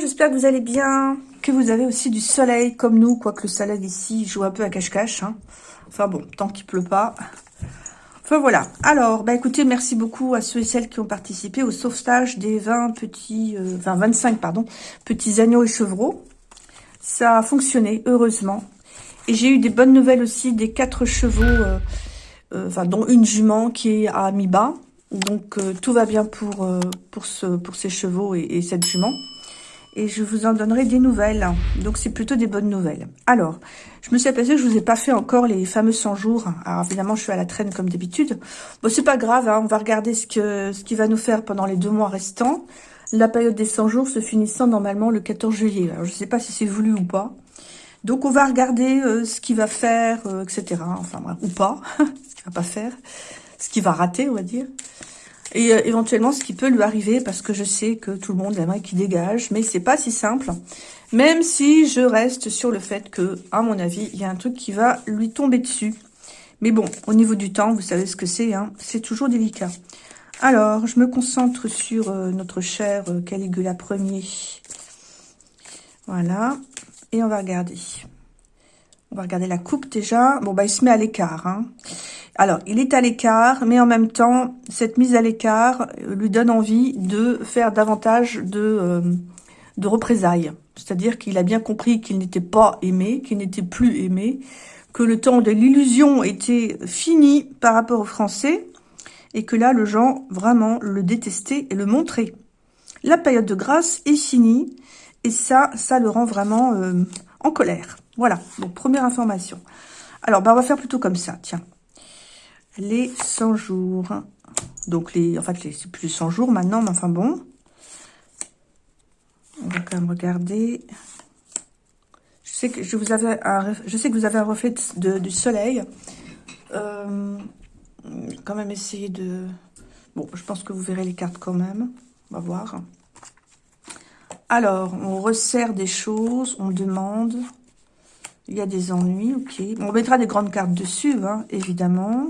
J'espère que vous allez bien, que vous avez aussi du soleil comme nous, quoique le soleil ici joue un peu à cache-cache. Hein. Enfin bon, tant qu'il pleut pas. Enfin voilà. Alors, bah écoutez, merci beaucoup à ceux et celles qui ont participé au sauvetage des 20 petits, euh, enfin 25 pardon, petits agneaux et chevreaux. Ça a fonctionné, heureusement. Et j'ai eu des bonnes nouvelles aussi des quatre chevaux, euh, euh, enfin dont une jument qui est à mi-bas. Donc tout va bien pour, pour, ce, pour ces chevaux et, cette jument. Et je vous en donnerai des nouvelles. Donc c'est plutôt des bonnes nouvelles. Alors, je me suis aperçue que je vous ai pas fait encore les fameux 100 jours. Alors évidemment, je suis à la traîne comme d'habitude. Bon, c'est pas grave, hein. on va regarder ce que ce qu'il va nous faire pendant les deux mois restants. La période des 100 jours se finissant normalement le 14 juillet. Alors je sais pas si c'est voulu ou pas. Donc on va regarder euh, ce qu'il va faire, etc. Enfin ou pas, ce qu'il va pas faire ce qui va rater, on va dire. Et euh, éventuellement, ce qui peut lui arriver, parce que je sais que tout le monde aimerait qu'il dégage, mais c'est pas si simple. Même si je reste sur le fait que, à mon avis, il y a un truc qui va lui tomber dessus. Mais bon, au niveau du temps, vous savez ce que c'est, hein, c'est toujours délicat. Alors, je me concentre sur euh, notre cher euh, Caligula Ier. Voilà. Et on va regarder. On va regarder la coupe déjà. Bon, bah, il se met à l'écart. Hein. Alors, il est à l'écart, mais en même temps, cette mise à l'écart lui donne envie de faire davantage de, euh, de représailles. C'est-à-dire qu'il a bien compris qu'il n'était pas aimé, qu'il n'était plus aimé, que le temps de l'illusion était fini par rapport aux Français, et que là, le gens vraiment le détestaient et le montraient. La période de grâce est finie, et ça, ça le rend vraiment euh, en colère. Voilà, donc première information. Alors, bah, on va faire plutôt comme ça, tiens les 100 jours. Donc, les, en fait, c'est plus 100 jours maintenant, mais enfin bon. On va quand même regarder. Je sais que je vous avais un, je sais que vous avez un reflet du soleil. Euh, quand même essayer de... Bon, je pense que vous verrez les cartes quand même. On va voir. Alors, on resserre des choses, on demande. Il y a des ennuis, ok. On mettra des grandes cartes dessus, hein, évidemment.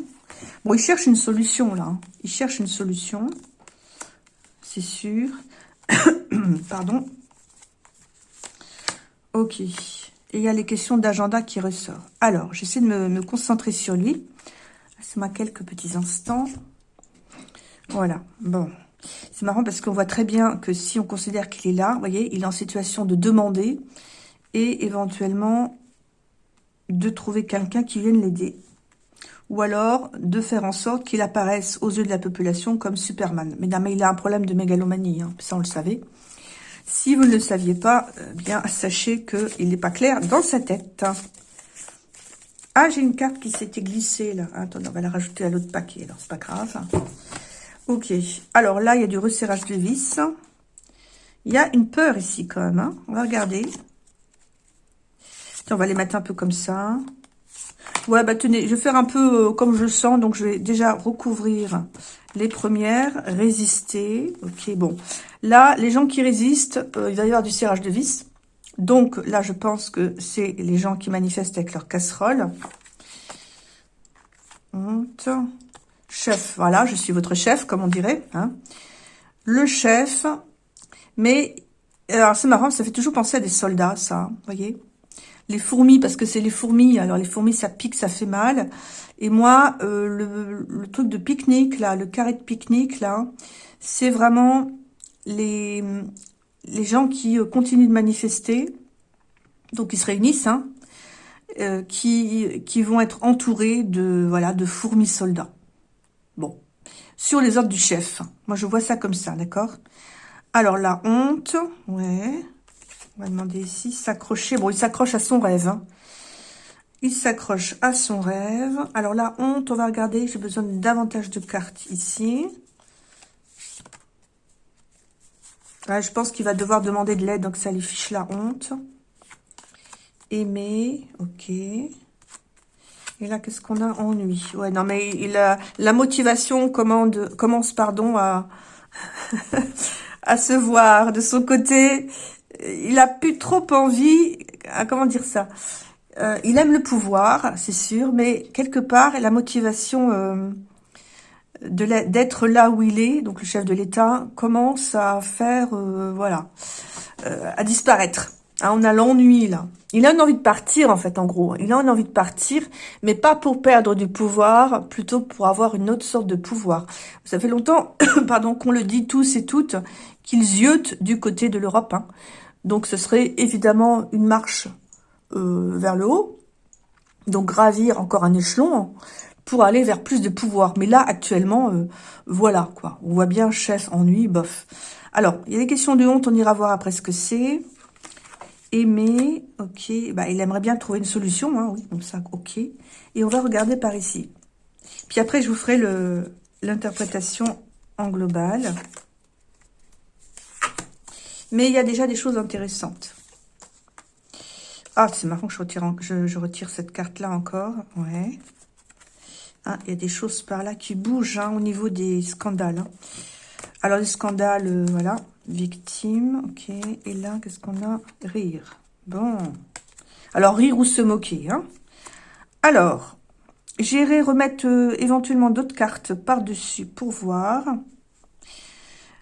Bon, il cherche une solution, là. Il cherche une solution. C'est sûr. Pardon. Ok. Et il y a les questions d'agenda qui ressortent. Alors, j'essaie de me, concentrer sur lui. Laissez-moi quelques petits instants. Voilà. Bon. C'est marrant parce qu'on voit très bien que si on considère qu'il est là, vous voyez, il est en situation de demander et éventuellement de trouver quelqu'un qui vienne l'aider ou alors de faire en sorte qu'il apparaisse aux yeux de la population comme Superman. Mesdames, il a un problème de mégalomanie, hein, ça on le savait. Si vous ne le saviez pas, euh, bien sachez qu'il n'est pas clair dans sa tête. Ah, j'ai une carte qui s'était glissée là. Attendez, on va la rajouter à l'autre paquet, alors c'est pas grave. Ok, alors là, il y a du resserrage de vis. Il y a une peur ici quand même. Hein. On va regarder. On va les mettre un peu comme ça. Ouais, bah tenez, je vais faire un peu euh, comme je sens. Donc, je vais déjà recouvrir les premières, résister. Ok, bon. Là, les gens qui résistent, euh, il va y avoir du serrage de vis. Donc, là, je pense que c'est les gens qui manifestent avec leur casserole. Chef, voilà, je suis votre chef, comme on dirait. Hein. Le chef, mais... Alors, c'est marrant, ça fait toujours penser à des soldats, ça, vous voyez les fourmis, parce que c'est les fourmis. Alors, les fourmis, ça pique, ça fait mal. Et moi, euh, le, truc de pique-nique, là, le carré de pique-nique, là, c'est vraiment les, les gens qui euh, continuent de manifester. Donc, ils se réunissent, hein, euh, qui, qui vont être entourés de, voilà, de fourmis soldats. Bon. Sur les ordres du chef. Moi, je vois ça comme ça, d'accord? Alors, la honte, ouais... On va demander ici, s'accrocher. Bon, il s'accroche à son rêve. Hein. Il s'accroche à son rêve. Alors la honte, on va regarder. J'ai besoin de davantage de cartes ici. je pense qu'il va devoir demander de l'aide, donc ça lui fiche la honte. Aimer, ok. Et là, qu'est-ce qu'on a? Ennui. Ouais, non, mais la motivation commence pardon, à, à se voir. De son côté, il a plus trop envie, à, comment dire ça euh, Il aime le pouvoir, c'est sûr, mais quelque part, la motivation, euh, d'être là où il est, donc le chef de l'État, commence à faire, euh, voilà, à disparaître. Hein, on a l'ennui, là. Il a une envie de partir, en fait, en gros. Il a une envie de partir, mais pas pour perdre du pouvoir, plutôt pour avoir une autre sorte de pouvoir. Ça fait longtemps, pardon, qu'on le dit tous et toutes, qu'ils ziotent du côté de l'Europe. Hein. Donc, ce serait évidemment une marche euh, vers le haut, donc gravir encore un échelon, pour aller vers plus de pouvoir. Mais là, actuellement, euh, voilà, quoi. On voit bien chef, ennui, bof. Alors, il y a des questions de honte, on ira voir après ce que c'est. Aimer, ok. Bah, il aimerait bien trouver une solution, hein, oui, donc ça, ok. Et on va regarder par ici. Puis après, je vous ferai l'interprétation en global. Mais il y a déjà des choses intéressantes. Ah, c'est marrant que je retire, cette carte-là encore. Ouais. Ah, il y a des choses par là qui bougent hein, au niveau des scandales. Hein. Alors, les scandales, euh, voilà. Victime, ok. Et là, qu'est-ce qu'on a? Rire. Bon. Alors, rire ou se moquer. Hein. Alors, j'irai remettre euh, éventuellement d'autres cartes par-dessus pour voir.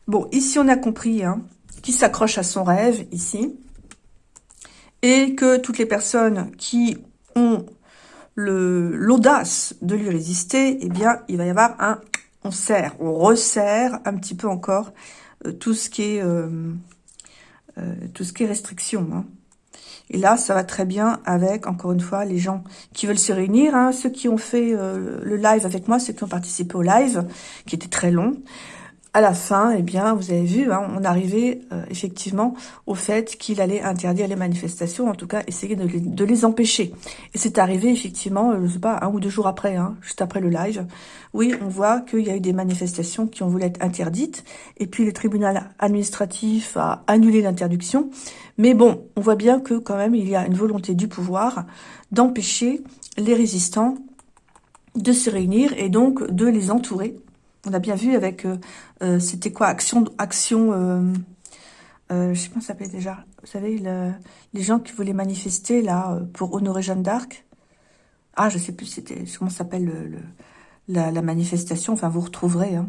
Bon, ici, on a compris hein, qui s'accroche à son rêve, ici. Et que toutes les personnes qui ont l'audace de lui résister, eh bien, il va y avoir un... On serre, on resserre un petit peu encore euh, tout ce qui est euh, euh, tout ce qui est restriction. Hein. Et là, ça va très bien avec, encore une fois, les gens qui veulent se réunir. Hein, ceux qui ont fait le live avec moi, ceux qui ont participé au live, qui était très long à la fin, eh bien, vous avez vu, hein, on arrivait euh, effectivement au fait qu'il allait interdire les manifestations, en tout cas essayer de les, empêcher. Et c'est arrivé effectivement, euh, je sais pas, un ou deux jours après, hein, juste après le live. Oui, on voit qu'il y a eu des manifestations qui ont voulu être interdites, et puis le tribunal administratif a annulé l'interdiction. Mais bon, on voit bien que quand même il y a une volonté du pouvoir d'empêcher les résistants de se réunir et donc de les entourer on a bien vu avec, euh, euh, c'était quoi, Action, action euh, je sais pas ça s'appelait déjà. Vous savez, les gens qui voulaient manifester là pour honorer Jeanne d'Arc. Ah, je sais plus c'était comment s'appelle le, la, manifestation. Enfin, vous retrouverez. Hein.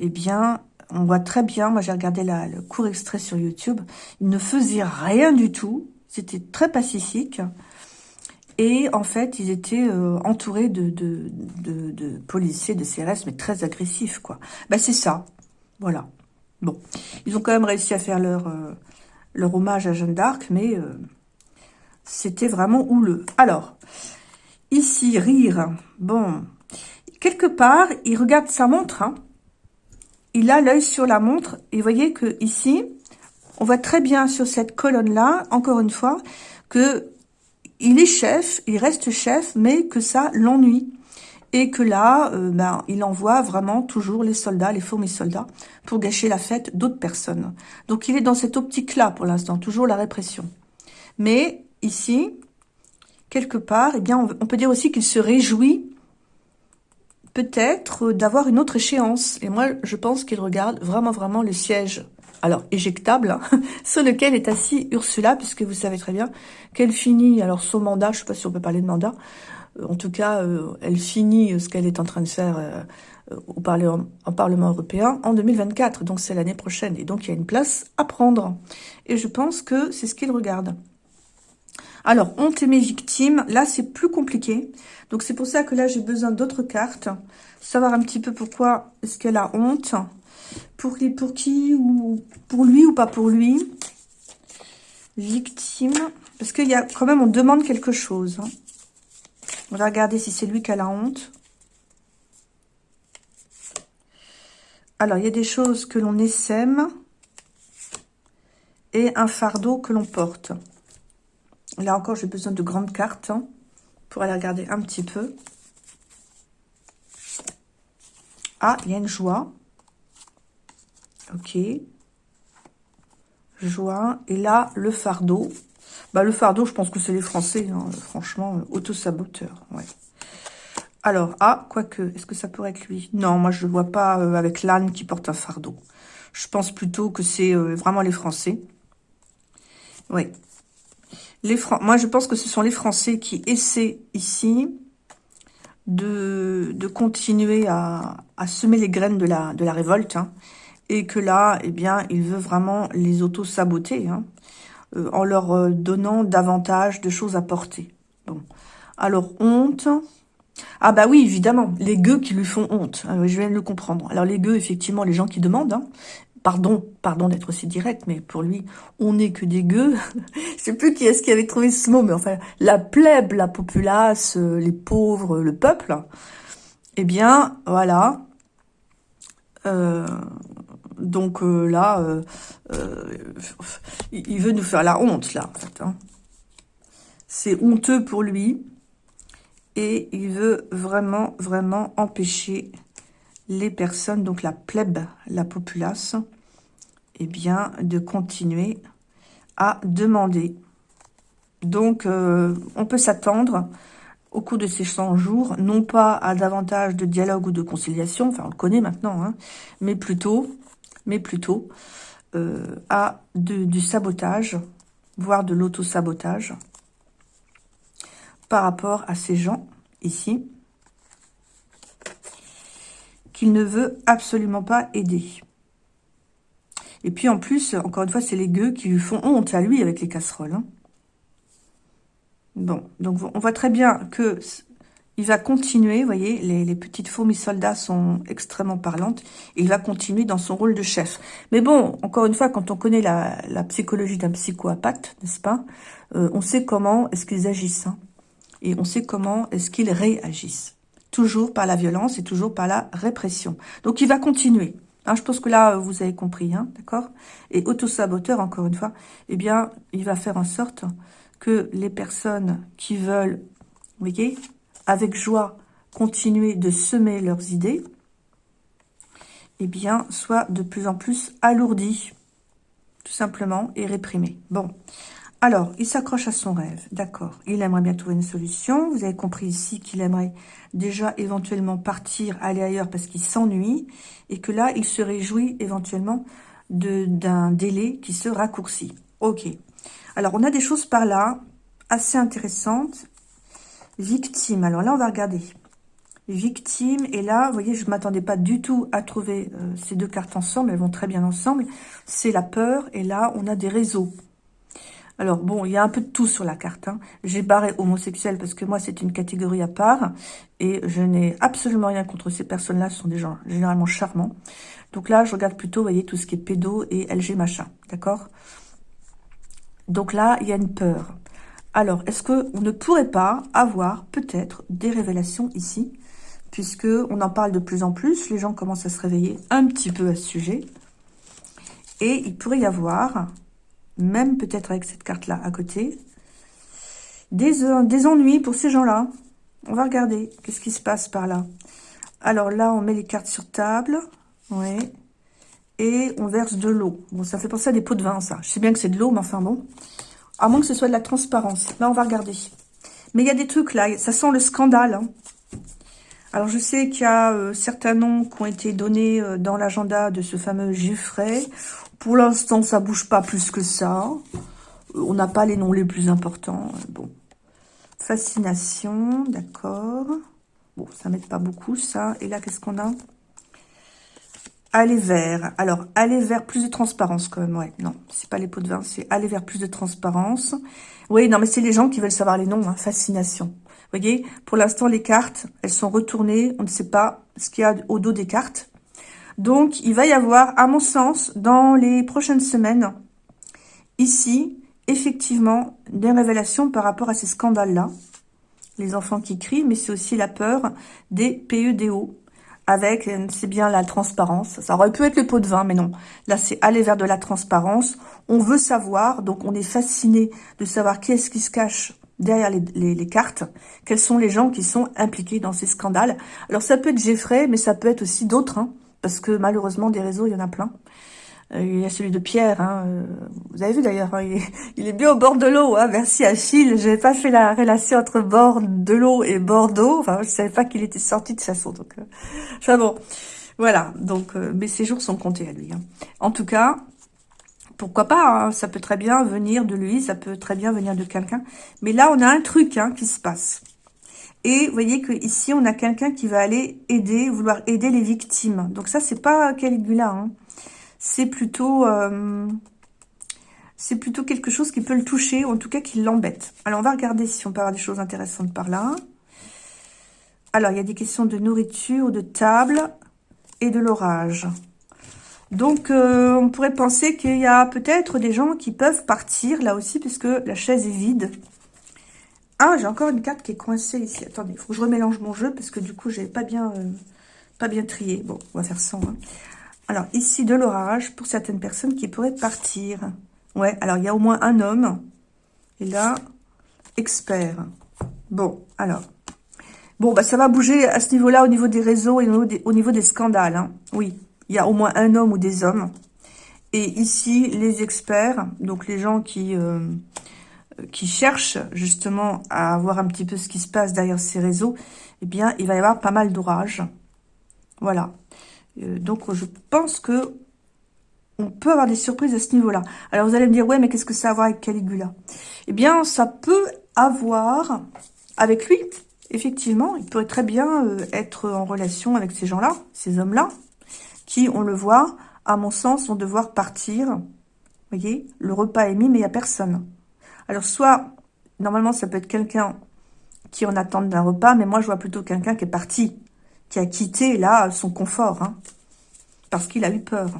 eh bien, on voit très bien. Moi, j'ai regardé le court extrait sur YouTube. Il ne faisait rien du tout. C'était très pacifique. Et en fait, ils étaient euh, entourés de, policiers, de CRS, mais très agressifs, quoi. Ben, c'est ça. Voilà. Bon. Ils ont quand même réussi à faire leur, euh, leur hommage à Jeanne d'Arc, mais euh, c'était vraiment houleux. Alors, ici, rire. Bon. Quelque part, il regarde sa montre. Hein. Il a l'œil sur la montre. Et vous voyez que ici, on voit très bien sur cette colonne-là, encore une fois, que il est chef, il reste chef, mais que ça l'ennuie. Et que là, euh, ben, il envoie vraiment toujours les soldats, les fourmis soldats, pour gâcher la fête d'autres personnes. Donc il est dans cette optique-là pour l'instant, toujours la répression. Mais ici, quelque part, eh bien, on peut dire aussi qu'il se réjouit peut-être d'avoir une autre échéance. Et moi, je pense qu'il regarde vraiment, vraiment le siège alors éjectable, hein, sur lequel est assis Ursula, puisque vous savez très bien qu'elle finit alors son mandat, je ne sais pas si on peut parler de mandat, euh, en tout cas, euh, elle finit ce qu'elle est en train de faire euh, au Parlement, Parlement européen en 2024, donc c'est l'année prochaine, et donc il y a une place à prendre. Et je pense que c'est ce qu'il regarde. Alors, honte et mes victimes, là c'est plus compliqué, donc c'est pour ça que là j'ai besoin d'autres cartes, savoir un petit peu pourquoi est-ce qu'elle a honte, pour, pour qui ou pour lui ou pas pour lui Victime. Parce qu'il y a quand même, on demande quelque chose. Hein. On va regarder si c'est lui qui a la honte. Alors, il y a des choses que l'on essaime et un fardeau que l'on porte. Là encore, j'ai besoin de grandes cartes hein, pour aller regarder un petit peu. Ah, il y a une joie. Ok. Joie. Et là, le fardeau. Bah, le fardeau, je pense que c'est les Français, hein, franchement, euh, auto-saboteur. Ouais. Alors, ah, quoique, est-ce que ça pourrait être lui? Non, moi, je ne vois pas euh, avec l'âne qui porte un fardeau. Je pense plutôt que c'est euh, vraiment les Français. Oui. Moi, je pense que ce sont les Français qui essaient ici de, continuer à, semer les graines de la, de la révolte. Hein, et que là, eh bien, il veut vraiment les auto-saboter. Hein, euh, en leur euh, donnant davantage de choses à porter. Bon. Alors, honte. Ah bah oui, évidemment, les gueux qui lui font honte. Ah je viens de le comprendre. Alors les gueux, effectivement, les gens qui demandent, hein, pardon, pardon d'être aussi direct, mais pour lui, on n'est que des gueux. je sais plus qui est-ce qui avait trouvé ce mot, mais enfin, la plèbe, la populace, euh, les pauvres, le peuple, eh bien, voilà. Donc euh, là, euh, euh, il veut nous faire la honte, là, en fait. Hein. C'est honteux pour lui. Et il veut vraiment, vraiment empêcher les personnes, donc la plèbe, la populace, eh bien, de continuer à demander. Donc, on peut s'attendre au cours de ces 100 jours, non pas à davantage de dialogue ou de conciliation, enfin on le connaît maintenant, hein, mais plutôt mais plutôt euh, à du sabotage, voire de l'auto-sabotage, par rapport à ces gens ici, qu'il ne veut absolument pas aider. Et puis en plus, encore une fois, c'est les gueux qui lui font honte à lui avec les casseroles. Hein. Bon, donc on voit très bien que il va continuer, vous voyez, les, petites fourmis soldats sont extrêmement parlantes. Il va continuer dans son rôle de chef. Mais bon, encore une fois, quand on connaît la, psychologie d'un psychopathe, n'est-ce pas euh, On sait comment est-ce qu'ils agissent. Hein. et on sait comment est-ce qu'ils réagissent. Toujours par la violence et toujours par la répression. Donc il va continuer. Hein, je pense que là, vous avez compris, hein, d'accord Et autosaboteur, encore une fois, eh bien, il va faire en sorte que les personnes qui veulent, vous voyez, avec joie continuer de semer leurs idées, eh bien, soit de plus en plus alourdis, tout simplement, et réprimés. Bon, alors, il s'accroche à son rêve, d'accord. Il aimerait bien trouver une solution. Vous avez compris ici qu'il aimerait déjà éventuellement partir, aller ailleurs parce qu'il s'ennuie, et que là, il se réjouit éventuellement d'un délai qui se raccourcit. Ok. Alors, on a des choses par là assez intéressantes Victime. Alors là, on va regarder. Victime. Et là, vous voyez, je ne m'attendais pas du tout à trouver euh, ces deux cartes ensemble. Elles vont très bien ensemble. C'est la peur. Et là, on a des réseaux. Alors, bon, il y a un peu de tout sur la carte. Hein. J'ai barré homosexuel parce que moi, c'est une catégorie à part. Et je n'ai absolument rien contre ces personnes-là. Ce sont des gens généralement charmants. Donc là, je regarde plutôt, vous voyez, tout ce qui est pédo et LG machin. D'accord? Donc là, il y a une peur. Alors, est-ce qu'on ne pourrait pas avoir peut-être des révélations ici Puisque on en parle de plus en plus, les gens commencent à se réveiller un petit peu à ce sujet. Et il pourrait y avoir, même peut-être avec cette carte-là à côté, des, des ennuis pour ces gens-là. On va regarder qu'est-ce qui se passe par là. Alors là, on met les cartes sur table. Oui. Et on verse de l'eau. Bon, ça fait penser à des pots de vin, ça. Je sais bien que c'est de l'eau, mais enfin bon. À moins que ce soit de la transparence. Là, on va regarder. Mais il y a des trucs là, ça sent le scandale. Hein. Alors, je sais qu'il y a euh, certains noms qui ont été donnés euh, dans l'agenda de ce fameux Geoffrey. Pour l'instant, ça bouge pas plus que ça. Euh, on n'a pas les noms les plus importants. Bon. Fascination, d'accord. Bon, ça m'aide pas beaucoup, ça. Et là, qu'est-ce qu'on a? Aller vers. Alors, aller vers plus de transparence quand même. Ouais, non, c'est pas les pots de vin, c'est aller vers plus de transparence. Oui, non, mais c'est les gens qui veulent savoir les noms. Hein, fascination. Vous voyez, pour l'instant, les cartes, elles sont retournées. On ne sait pas ce qu'il y a au dos des cartes. Donc, il va y avoir, à mon sens, dans les prochaines semaines, ici, effectivement, des révélations par rapport à ces scandales-là. Les enfants qui crient, mais c'est aussi la peur des PEDO, avec, euh, c'est bien la transparence. Ça aurait pu être le pot de vin, mais non. Là, c'est aller vers de la transparence. On veut savoir, donc on est fasciné de savoir qui est-ce qui se cache derrière les, cartes, quels sont les gens qui sont impliqués dans ces scandales. Alors, ça peut être Jeffrey, mais ça peut être aussi d'autres, hein, parce que malheureusement, des réseaux, il y en a plein. Euh, il y a celui de Pierre, hein, euh, vous avez vu d'ailleurs, hein, il, est bien au bord de l'eau. Hein, merci Achille, je n'avais pas fait la relation entre bord de l'eau et Bordeaux. Enfin, je savais pas qu'il était sorti de façon. Donc, euh, enfin bon, voilà. Donc, mes séjours sont comptés à lui. Hein. En tout cas, pourquoi pas Ça peut très bien venir de lui, ça peut très bien venir de quelqu'un. Mais là, on a un truc qui se passe. Et vous voyez que ici on a quelqu'un qui va aller aider, vouloir aider les victimes. Donc ça, c'est pas Caligula. Hein. C'est plutôt... Euh, plutôt quelque chose qui peut le toucher, ou en tout cas qui l'embête. Alors, on va regarder si on peut avoir des choses intéressantes par là. Alors, il y a des questions de nourriture, de table et de l'orage. Donc, euh, on pourrait penser qu'il y a peut-être des gens qui peuvent partir, là aussi, puisque la chaise est vide. Ah, j'ai encore une carte qui est coincée ici. Attendez, il faut que je remélange mon jeu, parce que du coup, j'ai pas bien euh, pas bien trié. Bon, on va faire ça. Hein. Alors, ici, de l'orage, pour certaines personnes qui pourraient partir. Ouais, alors il y a au moins un homme. Et là, expert. Bon, alors. Bon, bah ça va bouger à ce niveau-là, au niveau des réseaux et au niveau des, scandales. Hein. Oui, il y a au moins un homme ou des hommes. Et ici, les experts, donc les gens qui, euh, qui cherchent justement à voir un petit peu ce qui se passe derrière ces réseaux, eh bien, il va y avoir pas mal d'orages. Voilà. Euh, donc, je pense que on peut avoir des surprises à ce niveau-là. Alors, vous allez me dire, ouais, mais qu'est-ce que ça a à voir avec Caligula? Eh bien, ça peut avoir avec lui, effectivement. Il pourrait très bien euh, être en relation avec ces gens-là, ces hommes-là, qui, on le voit, à mon sens, vont devoir partir. Vous voyez, le repas est mis, mais il n'y a personne. Alors, soit, normalement, ça peut être quelqu'un qui en attend d'un repas, mais moi, je vois plutôt quelqu'un qui est parti, qui a quitté, là, son confort, hein, parce qu'il a eu peur.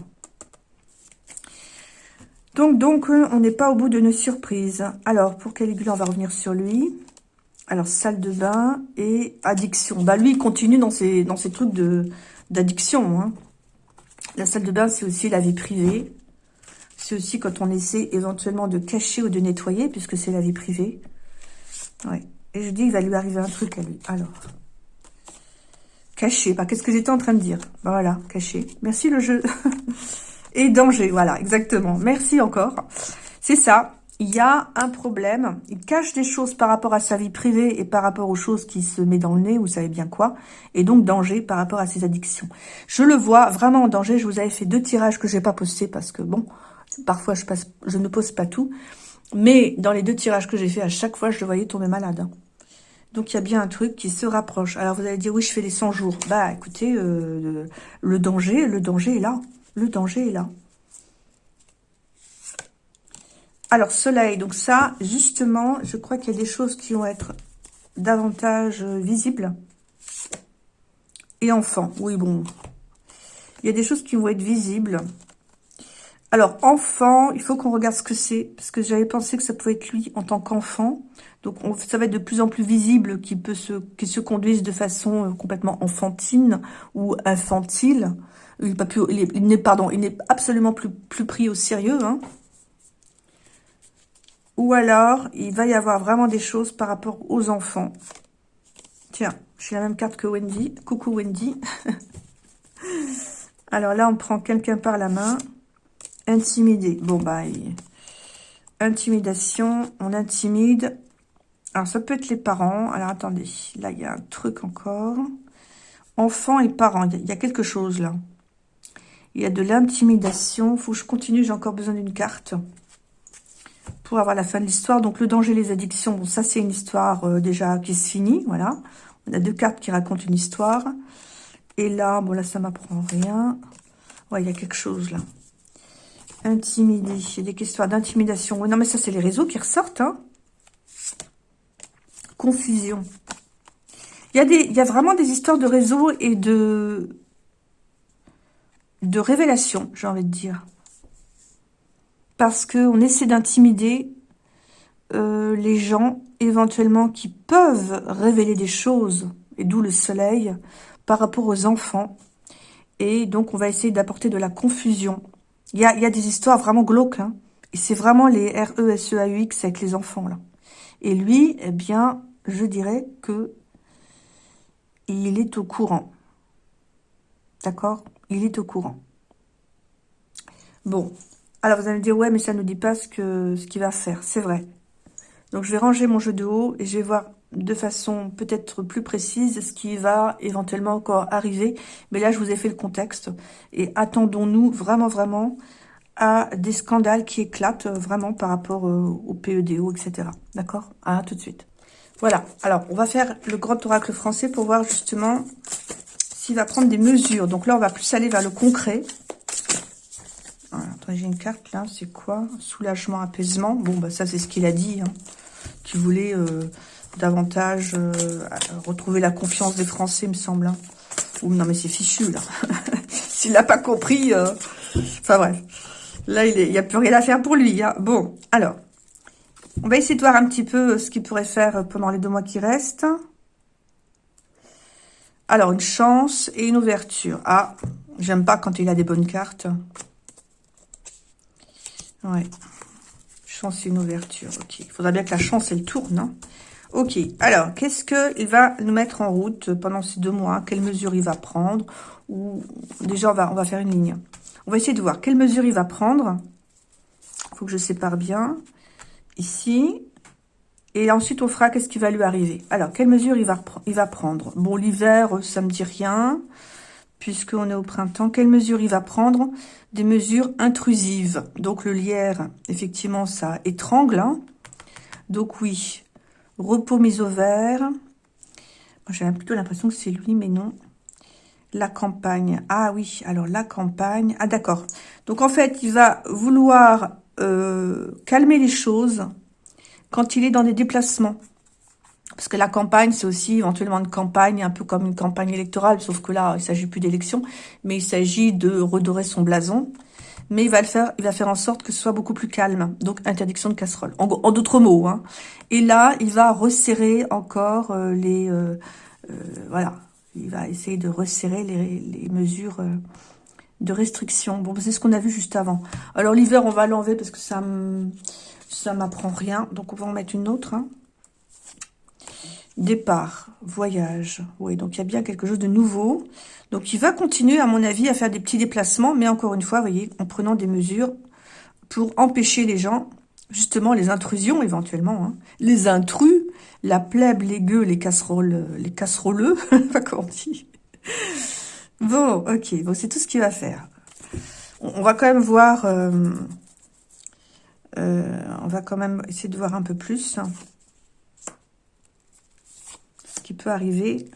Donc, donc, euh, on n'est pas au bout de nos surprises. Alors, pour Caligula, on va revenir sur lui. Alors, salle de bain et addiction. Bah, lui, il continue dans ses, dans ses trucs d'addiction. Hein. La salle de bain, c'est aussi la vie privée. C'est aussi quand on essaie éventuellement de cacher ou de nettoyer, puisque c'est la vie privée. Ouais. Et je dis, il va lui arriver un truc à lui. Alors, cacher. Bah, qu'est-ce que j'étais en train de dire? Voilà, cacher. Merci le jeu. et danger. Voilà, exactement. Merci encore. C'est ça. Il y a un problème. Il cache des choses par rapport à sa vie privée et par rapport aux choses qui se met dans le nez, vous savez bien quoi. Et donc danger par rapport à ses addictions. Je le vois vraiment en danger. Je vous avais fait deux tirages que j'ai pas postés parce que bon, parfois je, je ne pose pas tout. Mais dans les deux tirages que j'ai fait, à chaque fois, je le voyais tomber malade. Donc, il y a bien un truc qui se rapproche. Alors, vous allez dire, oui, je fais les 100 jours. Bah, écoutez, euh, le danger, le danger est là. Le danger est là. Alors, soleil, donc ça, justement, je crois qu'il y a des choses qui vont être davantage visibles. Et enfant, oui, bon. Il y a des choses qui vont être visibles. Alors, enfant, il faut qu'on regarde ce que c'est, parce que j'avais pensé que ça pouvait être lui en tant qu'enfant. Donc, ça va être de plus en plus visible qu'il peut se, qu'il se conduise de façon euh, complètement enfantine ou infantile. Il n'est pardon, il n'est absolument plus, plus pris au sérieux. Hein. Ou alors, il va y avoir vraiment des choses par rapport aux enfants. Tiens, j'ai la même carte que Wendy. Coucou Wendy. alors là, on prend quelqu'un par la main. Intimider. Bon, bah, intimidation, on intimide. Alors, ça peut être les parents. Alors, attendez. Là, il y a un truc encore. Enfants et parents. Il y a quelque chose, là. Il y a de l'intimidation. faut que je continue, j'ai encore besoin d'une carte pour avoir la fin de l'histoire. Donc, le danger, les addictions, bon, ça, c'est une histoire euh, déjà qui se finit, voilà. On a deux cartes qui racontent une histoire. Et là, bon, là, ça m'apprend rien. Ouais, il y a quelque chose, là. Intimider, il y a des questions d'intimidation. Oui, non, mais ça, c'est les réseaux qui ressortent, hein. Confusion. Il y, a vraiment des histoires de réseaux et de de révélation, j'ai envie de dire. Parce qu'on essaie d'intimider euh, les gens, éventuellement, qui peuvent révéler des choses, et d'où le soleil, par rapport aux enfants. Et donc, on va essayer d'apporter de la confusion. Il y a, y a, des histoires vraiment glauques, hein. Et c'est vraiment les R-E-S-E-A-U-X avec les enfants, là. Et lui, eh bien, je dirais que il est au courant. D'accord? Il est au courant. Bon, alors vous allez me dire, ouais, mais ça ne nous dit pas ce qu'il ce va faire. C'est vrai. Donc je vais ranger mon jeu de haut et je vais voir de façon peut-être plus précise ce qui va éventuellement encore arriver. Mais là, je vous ai fait le contexte. Et attendons-nous vraiment, vraiment à des scandales qui éclatent vraiment par rapport euh, au PEDO, etc. D'accord? À tout de suite. Voilà. Alors, on va faire le grand oracle français pour voir justement s'il va prendre des mesures. Donc là, on va plus aller vers le concret. j'ai une carte là. C'est quoi? Soulagement, apaisement. Bon, bah ça, c'est ce qu'il a dit. Hein. Qu'il voulait euh, davantage euh, retrouver la confiance des Français, me semble. Hein. Ou non, mais c'est fichu, là. S'il n'a pas compris... Euh, enfin, bref. Là, il n'y a plus rien à faire pour lui. Hein. Bon, alors... On va essayer de voir un petit peu ce qu'il pourrait faire pendant les deux mois qui restent. Alors, une chance et une ouverture. Ah, j'aime pas quand il a des bonnes cartes. Ouais. Chance et une ouverture. Ok. Il faudra bien que la chance, elle tourne. Hein. ok. Alors, qu'est-ce qu'il va nous mettre en route pendant ces deux mois? Quelles mesures il va prendre? Ou Déjà, on va, on va faire une ligne. On va essayer de voir quelles mesures il va prendre. Il faut que je sépare bien ici. Et ensuite, on fera qu'est-ce qui va lui arriver? Alors, quelle mesure il va, prendre? Bon, l'hiver, ça me dit rien, puisqu'on est au printemps. Quelle mesure il va prendre? Des mesures intrusives. Donc, le lierre, effectivement, ça étrangle. Hein. Donc, oui, repos mis au vert. J'ai plutôt l'impression que c'est lui, mais non. La campagne. Ah oui, alors la campagne. Ah d'accord. Donc, en fait, il va vouloir euh, calmer les choses quand il est dans des déplacements. Parce que la campagne, c'est aussi éventuellement une campagne, un peu comme une campagne électorale, sauf que là, il s'agit plus d'élection, mais il s'agit de redorer son blason. Mais il va le faire, il va faire en sorte que ce soit beaucoup plus calme. Donc, interdiction de casserole. En, d'autres mots, hein. Et là, il va resserrer encore euh, les... Euh, voilà. Il va essayer de resserrer les mesures de restriction. Bon, c'est ce qu'on a vu juste avant. Alors, l'hiver, on va l'enlever parce que ça ça m'apprend rien. Donc, on va en mettre une autre. Hein. Départ, voyage. Oui, donc il y a bien quelque chose de nouveau. Donc, il va continuer, à mon avis, à faire des petits déplacements. Mais encore une fois, vous voyez, en prenant des mesures pour empêcher les gens, justement, les intrusions, éventuellement. Hein. Les intrus, la plèbe, les gueux, les casseroles, les casseroleux, comment on dit Bon, ok, bon, c'est tout ce qu'il va faire. On, va quand même voir... Euh, euh, on va quand même essayer de voir un peu plus ce qui peut arriver.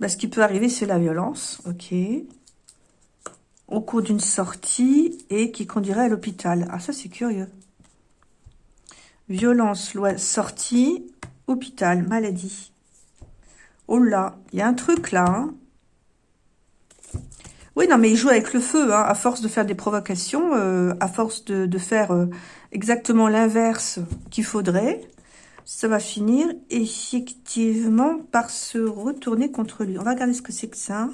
Bah, ce qui peut arriver, c'est la violence, ok. Au cours d'une sortie et qui conduirait à l'hôpital. Ah, ça, c'est curieux. Violence, loi, sortie, hôpital, maladie. Oh là, il y a un truc là. Hein. oui, non, mais il joue avec le feu, hein, à force de faire des provocations, euh, à force de, faire euh, exactement l'inverse qu'il faudrait, ça va finir effectivement par se retourner contre lui. On va regarder ce que c'est que ça.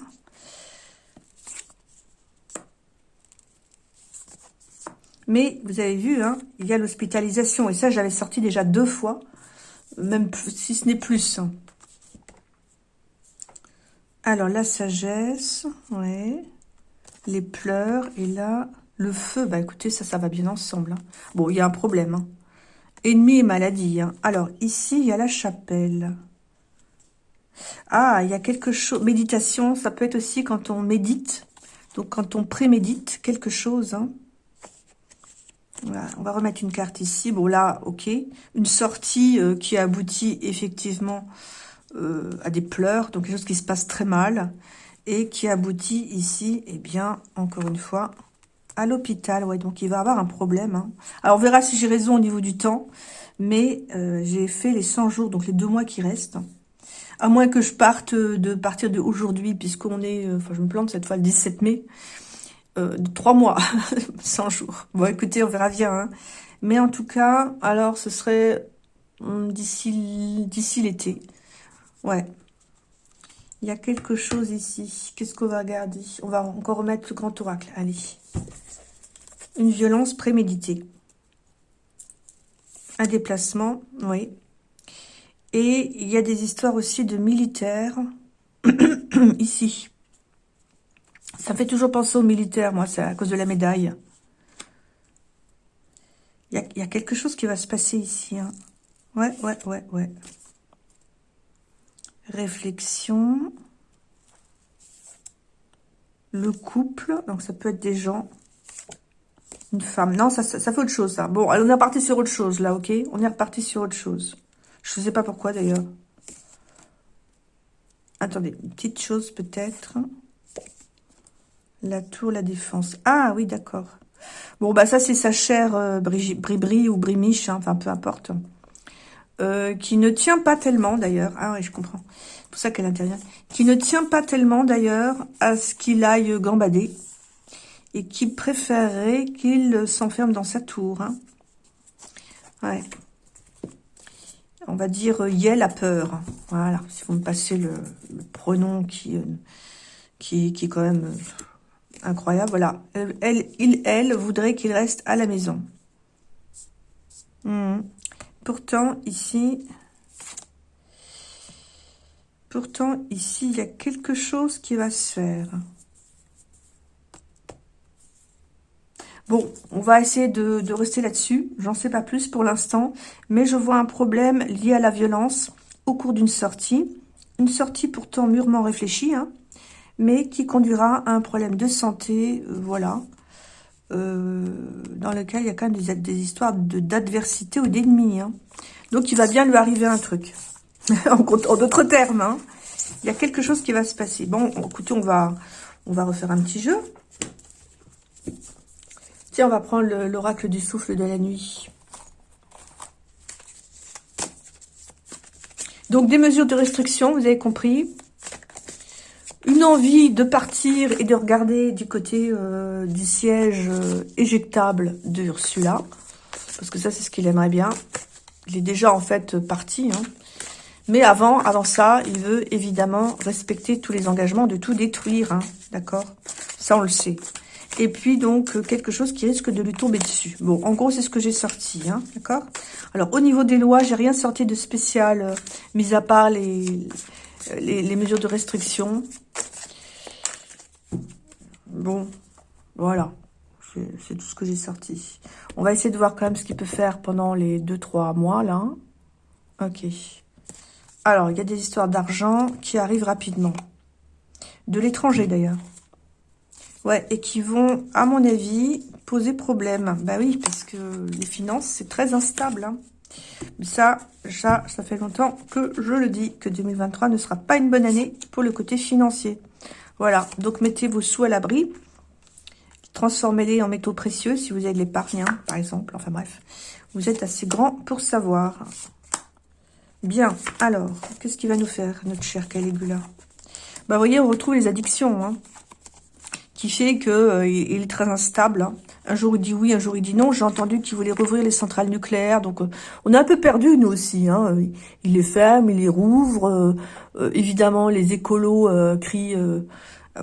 Mais vous avez vu, hein, il y a l'hospitalisation. Et ça, j'avais sorti déjà deux fois, même si ce n'est plus. Alors, la sagesse, ouais. Les pleurs, et là, le feu. Bah, écoutez, ça, ça va bien ensemble. Hein. Bon, il y a un problème. Hein. Ennemi et maladie. Hein. Alors, ici, il y a la chapelle. Ah, il y a quelque chose. Méditation, ça peut être aussi quand on médite. Donc, quand on prémédite quelque chose. Voilà, on va remettre une carte ici. Bon, là, ok. Une sortie euh, qui aboutit effectivement euh, à des pleurs, donc quelque chose qui se passe très mal, et qui aboutit ici, et eh bien, encore une fois, à l'hôpital. Ouais, donc il va avoir un problème. Hein. Alors, on verra si j'ai raison au niveau du temps, mais euh, j'ai fait les 100 jours, donc les deux mois qui restent. À moins que je parte de partir de aujourd'hui, puisqu'on est, euh, enfin, je me plante cette fois, le 17 mai, trois mois, 100 jours. Bon, écoutez, on verra bien. Hein. Mais en tout cas, alors, ce serait hum, d'ici l'été. Ouais. Il y a quelque chose ici. Qu'est-ce qu'on va regarder? On va encore remettre le grand oracle. Allez. Une violence préméditée. Un déplacement, oui. Et il y a des histoires aussi de militaires. ici. Ça fait toujours penser aux militaires, moi, c'est à cause de la médaille. Il y, a, quelque chose qui va se passer ici. Hein. Ouais, ouais, ouais, ouais réflexion, le couple, donc ça peut être des gens, Une femme. Non, ça, fait autre chose, ça. Bon, on est reparti sur autre chose, là, ok? On est reparti sur autre chose. Je ne sais pas pourquoi, d'ailleurs. Attendez, une petite chose, peut-être. La tour, la défense. Ah, oui, d'accord. Bon, bah ça, c'est sa chère euh, Bribri ou Brimiche, hein, enfin, peu importe. Euh, qui ne tient pas tellement, d'ailleurs. Ah oui, je comprends. C'est pour ça qu'elle intervient. Qui ne tient pas tellement, d'ailleurs, à ce qu'il aille gambader et qui préférerait qu'il s'enferme dans sa tour. Hein. Ouais. On va dire euh, Yel a peur. Voilà, si vous me passez le, pronom qui, euh, qui, qui est quand même incroyable. Voilà, elle, il, elle voudrait qu'il reste à la maison. Hmm. Pourtant, ici... Pourtant, ici, il y a quelque chose qui va se faire. Bon, on va essayer de, rester là-dessus. J'en sais pas plus pour l'instant. Mais je vois un problème lié à la violence au cours d'une sortie. Une sortie pourtant mûrement réfléchie, hein, mais qui conduira à un problème de santé, euh, voilà, dans lequel il y a quand même des, histoires d'adversité ou d'ennemis. Hein. Donc, il va bien lui arriver un truc. en, en d'autres termes, hein. il y a quelque chose qui va se passer. Bon, écoutez, on va, on va refaire un petit jeu. Tiens, on va prendre l'oracle du souffle de la nuit. Donc, des mesures de restriction, vous avez compris. Une envie de partir et de regarder du côté euh, du siège euh, éjectable de Ursula. Parce que ça, c'est ce qu'il aimerait bien. Il est déjà, en fait, parti. Hein. Mais avant, avant ça, il veut évidemment respecter tous les engagements de tout détruire. Hein. D'accord? Ça, on le sait. Et puis, donc, euh, quelque chose qui risque de lui tomber dessus. Bon, en gros, c'est ce que j'ai sorti, hein, d'accord? Alors, au niveau des lois, j'ai rien sorti de spécial, mis à part les, les, mesures de restriction. Bon, voilà. C'est tout ce que j'ai sorti. On va essayer de voir quand même ce qu'il peut faire pendant les 2-3 mois, là. Ok. Alors, il y a des histoires d'argent qui arrivent rapidement. De l'étranger, d'ailleurs. Ouais, et qui vont, à mon avis, poser problème. Bah oui, parce que les finances, c'est très instable. Hein. Ça, ça, ça fait longtemps que je le dis, que 2023 ne sera pas une bonne année pour le côté financier. Voilà, donc mettez vos sous à l'abri. Transformez-les en métaux précieux si vous avez de l'épargne, hein, par exemple. Enfin bref, vous êtes assez grand pour savoir. Bien, alors, qu'est-ce qu'il va nous faire, notre cher Caligula? Bah, vous voyez, on retrouve les addictions. Hein qui fait qu'il euh, est très instable. Hein. Un jour, il dit oui, un jour, il dit non. J'ai entendu qu'il voulait rouvrir les centrales nucléaires. Donc, euh, on est un peu perdu, nous aussi. Hein. Il les ferme, il les rouvre. Euh, évidemment, les écolos crient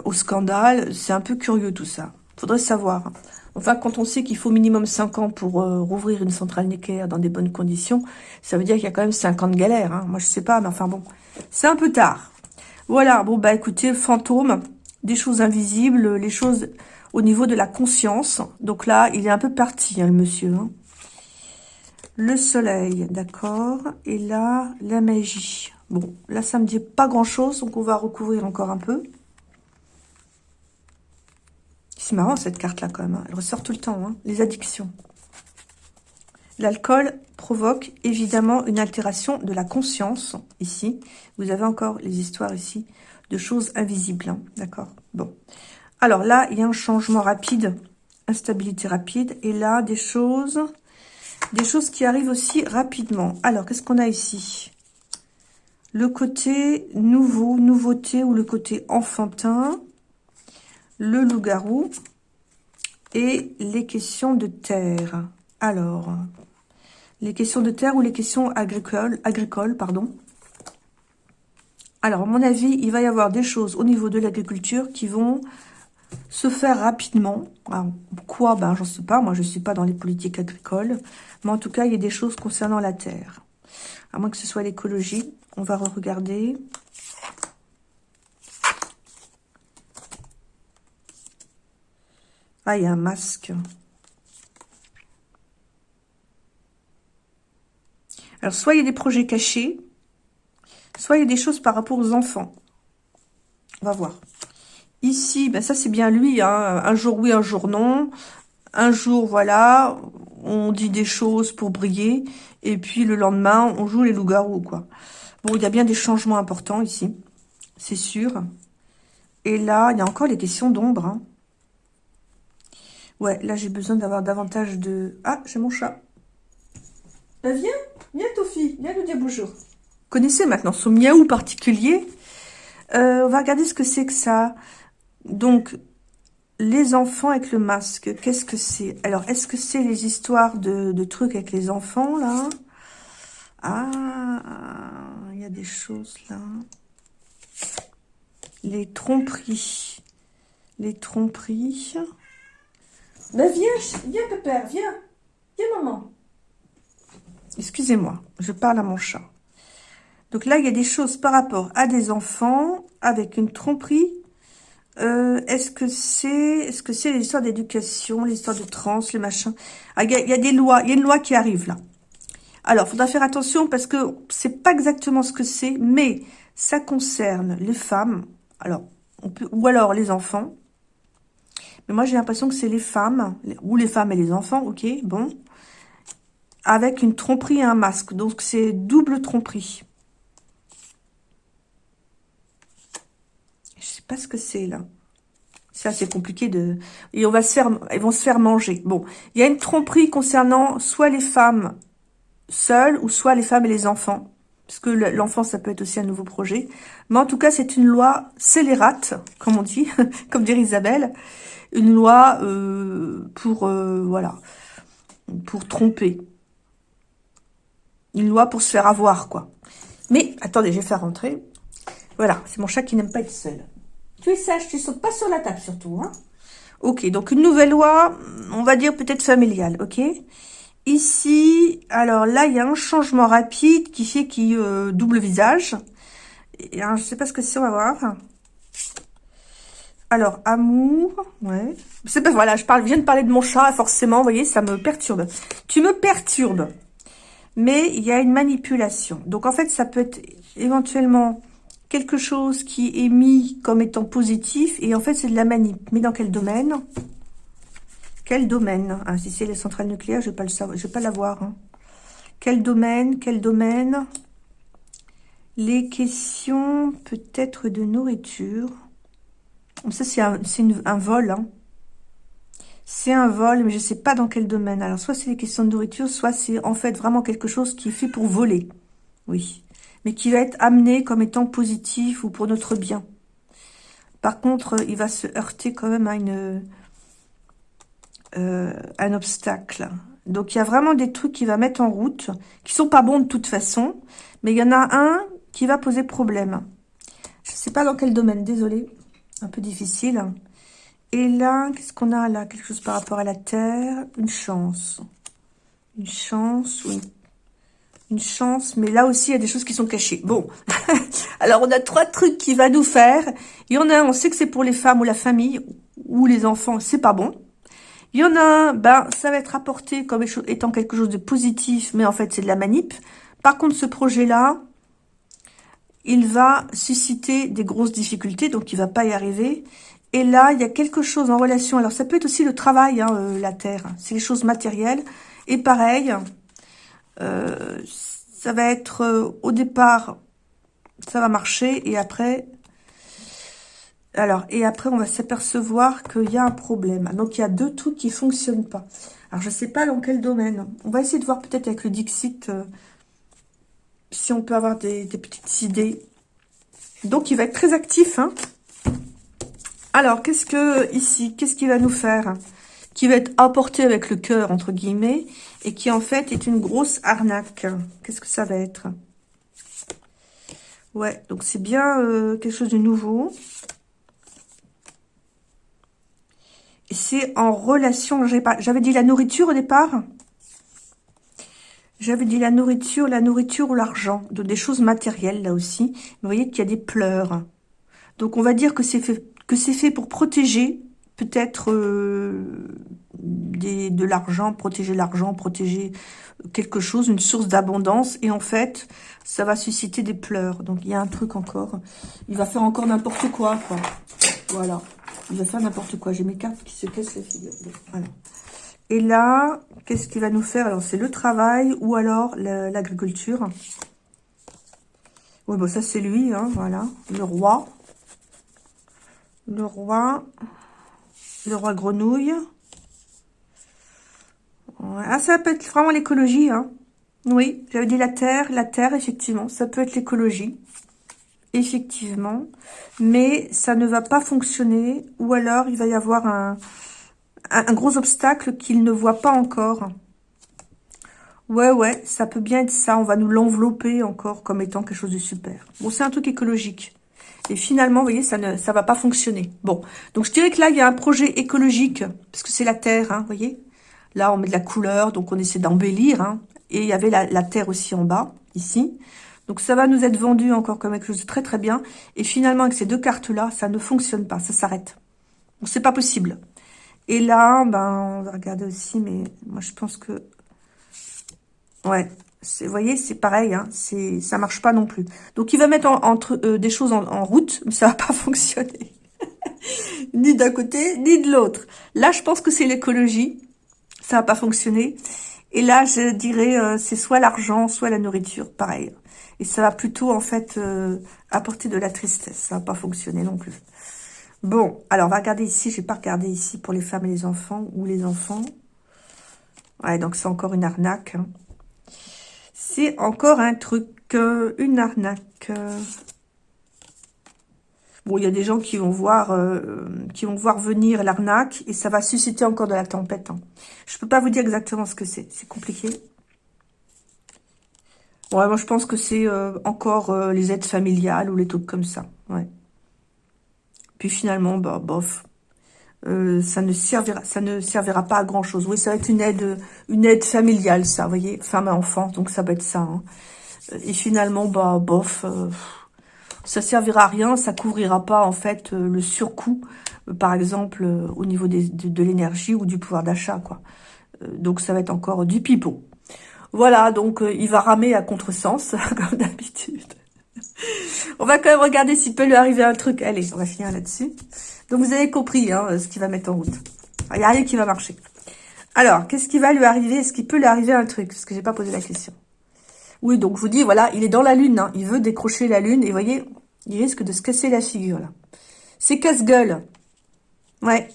au scandale. C'est un peu curieux, tout ça. faudrait savoir. Enfin, quand on sait qu'il faut minimum 5 ans pour rouvrir une centrale nucléaire dans des bonnes conditions, ça veut dire qu'il y a quand même 5 ans de galère. Hein. Moi, je sais pas, mais enfin bon, c'est un peu tard. Voilà, bon, bah écoutez, fantôme, des choses invisibles, les choses au niveau de la conscience. Donc là, il est un peu parti, hein, le monsieur. Hein. Le soleil, d'accord. Et là, la magie. Bon, là, ça me dit pas grand-chose, donc on va recouvrir encore un peu. C'est marrant, cette carte-là, quand même. Hein. Elle ressort tout le temps, les addictions. L'alcool provoque évidemment une altération de la conscience, ici. Vous avez encore les histoires ici de choses invisibles. Hein, D'accord Bon. Alors là, il y a un changement rapide, instabilité rapide. Et là, des choses, des choses qui arrivent aussi rapidement. Alors, qu'est-ce qu'on a ici? Le côté nouveau, nouveauté ou le côté enfantin. Le loup-garou. Et les questions de terre. Alors, les questions de terre ou les questions agricoles, agricoles pardon. Alors, à mon avis, il va y avoir des choses au niveau de l'agriculture qui vont se faire rapidement. quoi Ben, j'en sais pas. Moi, je ne suis pas dans les politiques agricoles. Mais en tout cas, il y a des choses concernant la terre. À moins que ce soit l'écologie. On va re-regarder. Ah, il y a un masque. Alors, soit il y a des projets cachés, Soit il y a des choses par rapport aux enfants. On va voir. Ici, ben ça c'est bien lui, hein. un jour oui, un jour non. Un jour, voilà, on dit des choses pour briller. Et puis le lendemain, on joue les loups-garous, quoi. Bon, il y a bien des changements importants ici. C'est sûr. Et là, il y a encore les questions d'ombre. Hein. Ouais, là, j'ai besoin d'avoir davantage de... Ah, j'ai mon chat. Bah, viens, viens, Tofi, viens nous dire bonjour. Connaissez maintenant son miaou particulier. Euh, on va regarder ce que c'est que ça. Donc, les enfants avec le masque, qu'est-ce que c'est? Alors, est-ce que c'est les histoires de, trucs avec les enfants, là? Ah, il y a des choses, là. Les tromperies. Les tromperies. Ben viens, viens, pépère, viens. Viens, maman. Excusez-moi, je parle à mon chat. Donc là, il y a des choses par rapport à des enfants avec une tromperie. Euh, est-ce que c'est est-ce que c'est l'histoire d'éducation, l'histoire de trans, les machins? Ah, il, y a, des lois, il y a une loi qui arrive là. Alors, il faudra faire attention parce que c'est pas exactement ce que c'est, mais ça concerne les femmes. Alors, on peut, ou alors les enfants. Mais moi, j'ai l'impression que c'est les femmes, ou les femmes et les enfants, ok, bon. Avec une tromperie et un masque. Donc, c'est double tromperie. Je sais pas ce que c'est, là. C'est assez compliqué de... Et on va se faire... Ils vont se faire manger. Bon, il y a une tromperie concernant soit les femmes seules, ou soit les femmes et les enfants. Parce que l'enfant, ça peut être aussi un nouveau projet. Mais en tout cas, c'est une loi scélérate, comme on dit, comme dirait Isabelle. Une loi euh, pour, euh, voilà, pour tromper. Une loi pour se faire avoir, quoi. Mais, attendez, je vais faire rentrer. Voilà, c'est mon chat qui n'aime pas être seul. Tu es sage, tu sautes pas sur la table surtout. Hein ok, donc une nouvelle loi, on va dire peut-être familiale, ok Ici, alors là, il y a un changement rapide qui fait qu'il euh, double visage. Et, hein, je sais pas ce que c'est, on va voir. Alors, amour, ouais. C'est pas, voilà, je parle, viens de parler de mon chat, forcément, vous voyez, ça me perturbe. Tu me perturbes. Mais il y a une manipulation. Donc, en fait, ça peut être éventuellement quelque chose qui est mis comme étant positif, et en fait, c'est de la manip. Mais dans quel domaine? Quel domaine? Ah, Si c'est les centrales nucléaires, je ne vais pas l'avoir. Hein. Quel domaine Quel domaine? Les questions peut-être de nourriture. Ça, c'est un, un, vol. Hein. C'est un vol, mais je ne sais pas dans quel domaine. Alors, soit c'est les questions de nourriture, soit c'est en fait vraiment quelque chose qui est fait pour voler. Oui mais qui va être amené comme étant positif ou pour notre bien. Par contre, il va se heurter quand même à une, euh, un obstacle. Donc, il y a vraiment des trucs qu'il va mettre en route, qui sont pas bons de toute façon, mais il y en a un qui va poser problème. Je ne sais pas dans quel domaine, désolé, un peu difficile. Et là, qu'est-ce qu'on a là? Quelque chose par rapport à la Terre? Une chance. Une chance ou une une chance, mais là aussi, il y a des choses qui sont cachées. Bon, alors on a trois trucs qui va nous faire. Il y en a un, on sait que c'est pour les femmes ou la famille, ou les enfants, c'est pas bon. Il y en a un, ben, ça va être apporté comme étant quelque chose de positif, mais en fait, c'est de la manip. Par contre, ce projet-là, il va susciter des grosses difficultés, donc il va pas y arriver. Et là, il y a quelque chose en relation. Alors, ça peut être aussi le travail, hein, euh, la terre. C'est les choses matérielles. Et pareil, euh, ça va être euh, au départ, ça va marcher et après, alors et après on va s'apercevoir qu'il y a un problème. Donc il y a deux trucs qui fonctionnent pas. Alors je sais pas dans quel domaine. On va essayer de voir peut-être avec le Dixit euh, si on peut avoir des, petites idées. Donc il va être très actif. Hein alors qu'est-ce que ici, qu'est-ce qu'il va nous faire? Qui va être apporté avec le cœur entre guillemets et qui en fait est une grosse arnaque. Qu'est-ce que ça va être? Ouais, donc c'est bien euh, quelque chose de nouveau. Et c'est en relation, j'avais dit la nourriture au départ? J'avais dit la nourriture, la nourriture ou l'argent. Des choses matérielles là aussi. Vous voyez qu'il y a des pleurs. Donc on va dire que c'est fait pour protéger peut-être euh, de l'argent, protéger l'argent, protéger quelque chose, une source d'abondance. Et en fait, ça va susciter des pleurs. Donc, il y a un truc encore. Il va faire encore n'importe quoi. Voilà. Il va faire n'importe quoi. J'ai mes cartes qui se cassent la figure. Voilà. Et là, qu'est-ce qu'il va nous faire? Alors, c'est le travail ou alors l'agriculture. Oui, bon, ça, c'est lui, hein, voilà. Le roi. Le roi. Le roi grenouille. Ah, ça peut être vraiment l'écologie, hein. Oui, j'avais dit la terre. La terre, effectivement, ça peut être l'écologie. Effectivement. Mais ça ne va pas fonctionner. Ou alors, il va y avoir un, un gros obstacle qu'il ne voit pas encore. Ouais, ouais, ça peut bien être ça. On va nous l'envelopper encore comme étant quelque chose de super. Bon, c'est un truc écologique. Et finalement, vous voyez, ça ne ça va pas fonctionner. Bon, donc je dirais que là, il y a un projet écologique, parce que c'est la terre, hein, vous voyez. Là, on met de la couleur, donc on essaie d'embellir. Hein. Et il y avait la, terre aussi en bas, ici. Donc ça va nous être vendu encore comme quelque chose de très très bien. Et finalement, avec ces deux cartes-là, ça ne fonctionne pas, ça s'arrête. Donc c'est pas possible. Et là, ben, on va regarder aussi, mais moi, je pense que... Ouais, vous voyez, c'est pareil, hein, ça marche pas non plus. Donc, il va mettre entre euh, des choses en, route, mais ça va pas fonctionner. ni d'un côté, ni de l'autre. Là, je pense que c'est l'écologie. Ça va pas fonctionner. Et là, je dirais, euh, c'est soit l'argent, soit la nourriture, pareil. Et ça va plutôt, en fait, euh, apporter de la tristesse. Ça va pas fonctionner non plus. Bon, alors on va regarder ici. Je vais pas regarder ici pour les femmes et les enfants ou les enfants. Ouais, donc c'est encore une arnaque. Hein. C'est encore un truc, euh, une arnaque. Bon, il y a des gens qui vont voir, euh, qui vont voir venir l'arnaque et ça va susciter encore de la tempête. Hein. Je peux pas vous dire exactement ce que c'est. C'est compliqué. Ouais, moi je pense que c'est euh, encore les aides familiales ou les trucs comme ça. Ouais. Puis finalement, bah, bof, euh, ça ne servira, ça ne servira pas à grand chose. Oui, ça va être une aide, une aide familiale, ça, vous voyez, femme et enfant, donc ça va être ça. Hein. Et finalement, bah, bof, euh, ça servira à rien, ça couvrira pas en fait euh, le surcoût, par exemple au niveau de, de l'énergie ou du pouvoir d'achat, quoi. donc ça va être encore du pipeau. Voilà, donc il va ramer à contresens, comme d'habitude. on va quand même regarder s'il peut lui arriver un truc. Allez, on va finir là-dessus. Donc, vous avez compris hein, ce qu'il va mettre en route. Il n'y a rien qui va marcher. Alors, qu'est-ce qui va lui arriver? Est-ce qu'il peut lui arriver un truc? Parce que j'ai pas posé la question. Oui, donc je vous dis, voilà, il est dans la lune. Hein. Il veut décrocher la lune. Et vous voyez, il risque de se casser la figure, là. C'est casse-gueule. Ouais.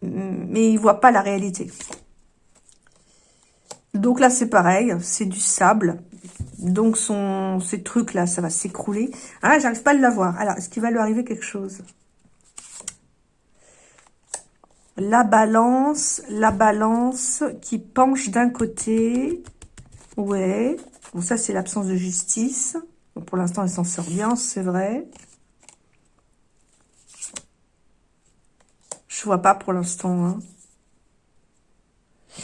Mais il voit pas la réalité. Donc là, c'est pareil. C'est du sable. Donc, son, ces trucs-là, ça va s'écrouler. Ah, j'arrive pas à l'avoir. Alors, est-ce qu'il va lui arriver quelque chose? La balance, la balance qui penche d'un côté. Ouais. Bon, ça, c'est l'absence de justice. pour l'instant, elle s'en sort bien, c'est vrai. Je vois pas pour l'instant. Hein.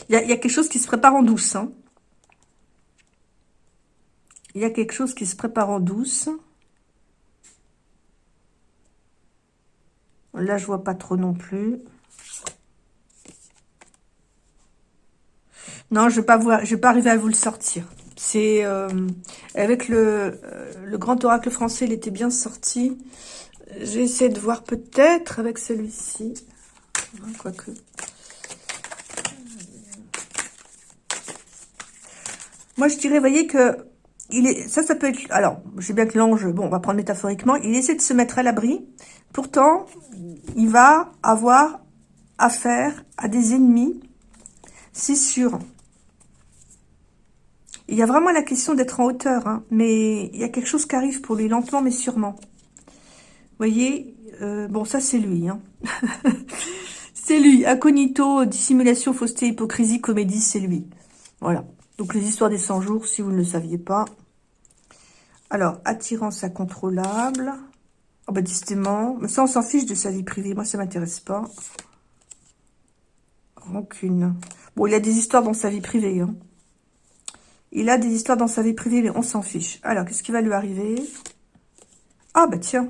Il y, a, quelque chose qui se prépare en douce. Hein. Il y a quelque chose qui se prépare en douce. Là, je vois pas trop non plus. Non, je vais pas vais pas arriver à vous le sortir. C'est euh, avec le, euh, le grand oracle français, il était bien sorti. J'ai essayé de voir peut-être avec celui-ci. Quoique. Moi, je dirais, voyez que il est, ça, ça peut être... Alors, je sais bien que l'ange, bon, on va prendre métaphoriquement, il essaie de se mettre à l'abri. Pourtant, il va avoir affaire à des ennemis, c'est sûr. Il y a vraiment la question d'être en hauteur, hein, mais il y a quelque chose qui arrive pour lui, lentement mais sûrement. Vous voyez, euh, bon, ça c'est lui. Hein. c'est lui, incognito, dissimulation, fausseté, hypocrisie, comédie, c'est lui. Voilà. Donc les histoires des 100 jours, si vous ne le saviez pas, alors, attirance incontrôlable. Oh bah décidément. Mais ça, on s'en fiche de sa vie privée. Moi, ça m'intéresse pas. Rancune. Bon, il a des histoires dans sa vie privée. Hein. Il a des histoires dans sa vie privée, mais on s'en fiche. Alors, qu'est-ce qui va lui arriver? Ah, bah tiens.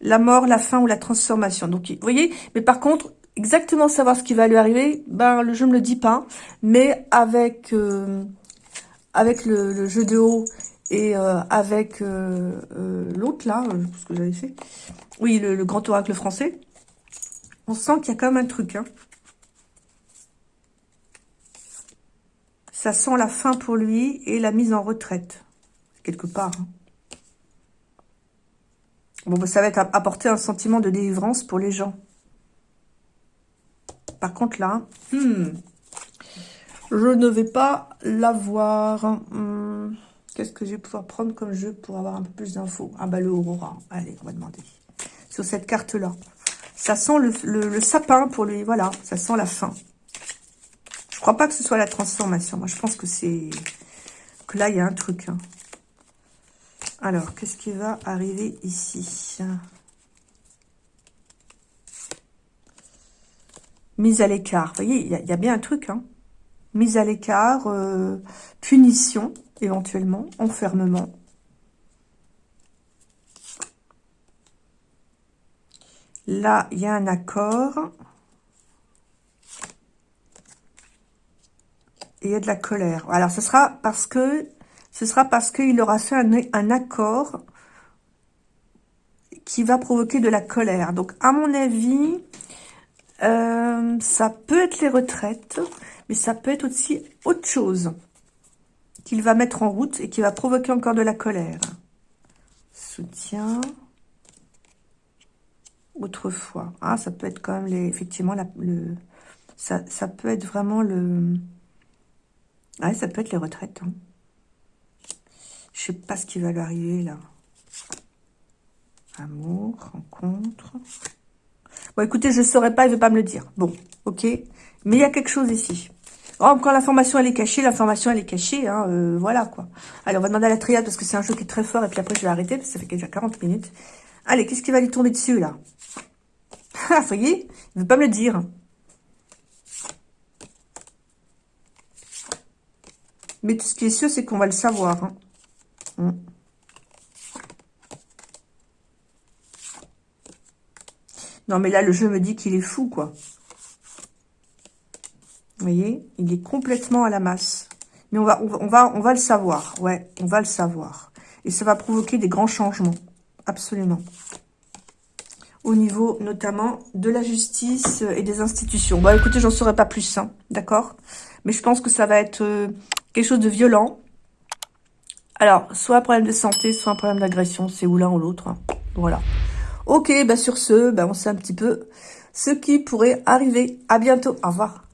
La mort, la fin ou la transformation. Donc, vous voyez? Mais par contre, exactement savoir ce qui va lui arriver, ben, le jeu me le dit pas. Mais avec, euh, le, jeu de haut et euh, avec euh, l'autre, là, ce que j'avais fait. Oui, le, grand oracle français. On sent qu'il y a quand même un truc. Hein. Ça sent la fin pour lui et la mise en retraite. Quelque part. Hein. Bon, bah, ça va apporter un sentiment de délivrance pour les gens. Par contre, là, hmm, je ne vais pas l'avoir. Hmm, qu'est-ce que je vais pouvoir prendre comme jeu pour avoir un peu plus d'infos? Ah bah le Aurora. Allez, on va demander. Sur cette carte-là. Ça sent le, sapin pour lui. Voilà, ça sent la fin. Crois pas que ce soit la transformation. Moi, je pense que c'est... Que là, il y a un truc. Hein. Alors, qu'est-ce qui va arriver ici? Mise à l'écart. Voyez, il y, a bien un truc. Hein. Mise à l'écart, euh, punition, éventuellement, enfermement. Là, il y a un accord. De la colère. Alors, ce sera parce que ce sera parce qu'il aura fait un, accord qui va provoquer de la colère. Donc, à mon avis, euh, ça peut être les retraites, mais ça peut être aussi autre chose qu'il va mettre en route et qui va provoquer encore de la colère. Soutien autrefois. Ah, ça peut être quand même les, effectivement la, le, ça, ça peut être vraiment le. Ah, ça peut être les retraites. Hein. Je sais pas ce qui va lui arriver là. Amour, rencontre. Bon, écoutez, je ne saurais pas, il ne veut pas me le dire. Bon, ok. Mais il y a quelque chose ici. Oh, quand l'information elle est cachée, l'information elle est cachée, hein, euh, voilà quoi. Allez, on va demander à la triade parce que c'est un jeu qui est très fort et puis après je vais arrêter parce que ça fait déjà 40 minutes. Allez, qu'est-ce qui va lui tomber dessus là? Ah, vous voyez? Il veut pas me le dire. Mais tout ce qui est sûr, c'est qu'on va le savoir. Hein. Hmm. Non, mais là, le jeu me dit qu'il est fou, quoi. Vous voyez? Il est complètement à la masse. Mais on va, on va, on va le savoir. Ouais, on va le savoir. Et ça va provoquer des grands changements. Absolument au niveau notamment de la justice et des institutions. Bon, écoutez, j'en saurais pas plus, hein, d'accord? Mais je pense que ça va être euh, quelque chose de violent. Alors, soit un problème de santé, soit un problème d'agression, c'est ou l'un ou l'autre. Hein. Voilà. Ok, bah sur ce, bah on sait un petit peu ce qui pourrait arriver. À bientôt, au revoir.